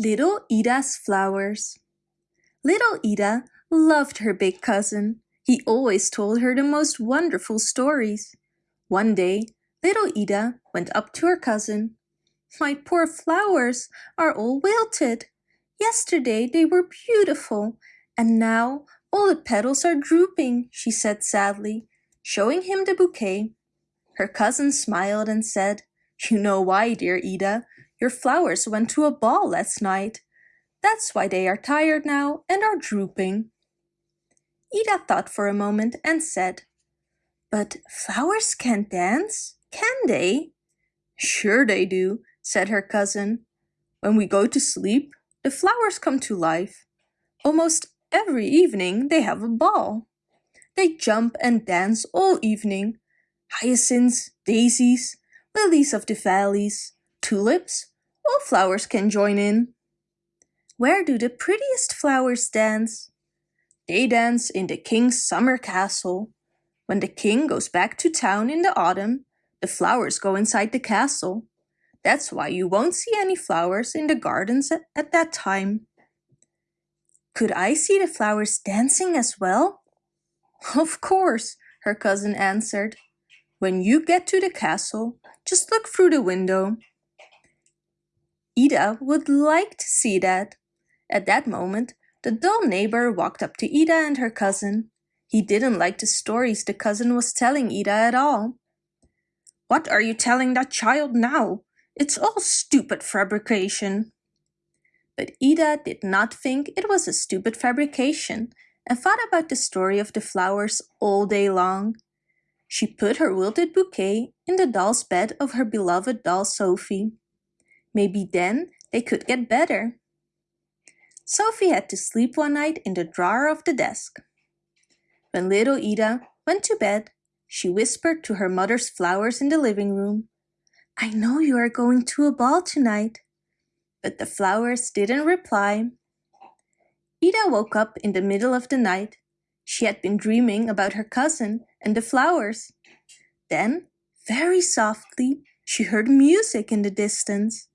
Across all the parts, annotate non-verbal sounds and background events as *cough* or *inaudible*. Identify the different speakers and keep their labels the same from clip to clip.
Speaker 1: Little Ida's Flowers Little Ida loved her big cousin. He always told her the most wonderful stories. One day, little Ida went up to her cousin. My poor flowers are all wilted. Yesterday they were beautiful, and now all the petals are drooping, she said sadly, showing him the bouquet. Her cousin smiled and said, You know why, dear Ida. Your flowers went to a ball last night. That's why they are tired now and are drooping. Ida thought for a moment and said, But flowers can't dance, can they? Sure they do, said her cousin. When we go to sleep, the flowers come to life. Almost every evening they have a ball. They jump and dance all evening. Hyacinths, daisies, lilies of the valleys, tulips, all flowers can join in. Where do the prettiest flowers dance? They dance in the king's summer castle. When the king goes back to town in the autumn, the flowers go inside the castle. That's why you won't see any flowers in the gardens at, at that time. Could I see the flowers dancing as well? *laughs* Of course, her cousin answered. When you get to the castle, just look through the window. Ida would like to see that. At that moment, the dull neighbor walked up to Ida and her cousin. He didn't like the stories the cousin was telling Ida at all. What are you telling that child now? It's all stupid fabrication. But Ida did not think it was a stupid fabrication and thought about the story of the flowers all day long. She put her wilted bouquet in the doll's bed of her beloved doll Sophie. Maybe then they could get better. Sophie had to sleep one night in the drawer of the desk. When little Ida went to bed, she whispered to her mother's flowers in the living room, I know you are going to a ball tonight. But the flowers didn't reply. Ida woke up in the middle of the night. She had been dreaming about her cousin and the flowers. Then, very softly, she heard music in the distance.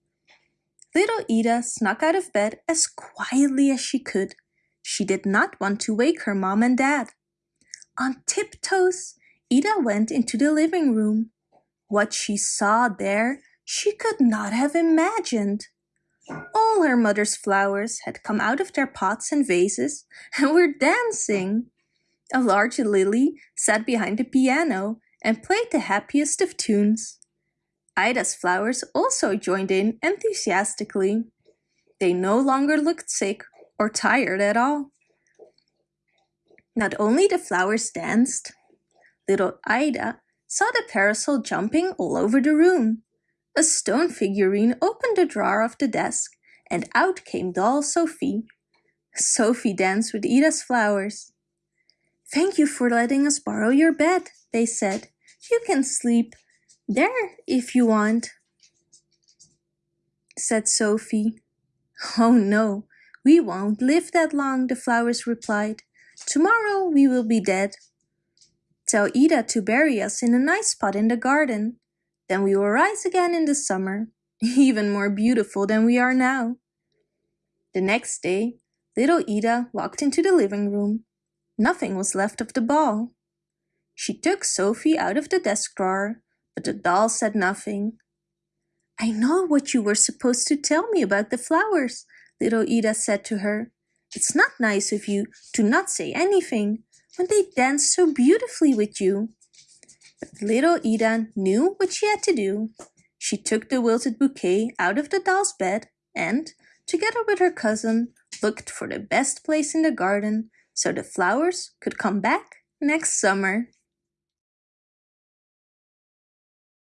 Speaker 1: Little Ida snuck out of bed as quietly as she could. She did not want to wake her mom and dad. On tiptoes, Ida went into the living room. What she saw there, she could not have imagined. All her mother's flowers had come out of their pots and vases and were dancing. A large lily sat behind the piano and played the happiest of tunes. Ida's flowers also joined in enthusiastically. They no longer looked sick or tired at all. Not only the flowers danced, little Ida saw the parasol jumping all over the room. A stone figurine opened the drawer of the desk and out came doll Sophie. Sophie danced with Ida's flowers. Thank you for letting us borrow your bed, they said. You can sleep there, if you want, said Sophie. Oh no, we won't live that long, the flowers replied. Tomorrow we will be dead. Tell Ida to bury us in a nice spot in the garden. Then we will rise again in the summer, *laughs* even more beautiful than we are now. The next day, little Ida walked into the living room. Nothing was left of the ball. She took Sophie out of the desk drawer but the doll said nothing. I know what you were supposed to tell me about the flowers, little Ida said to her. It's not nice of you to not say anything when they dance so beautifully with you. But little Ida knew what she had to do. She took the wilted bouquet out of the doll's bed and, together with her cousin, looked for the best place in the garden so the flowers could come back next summer.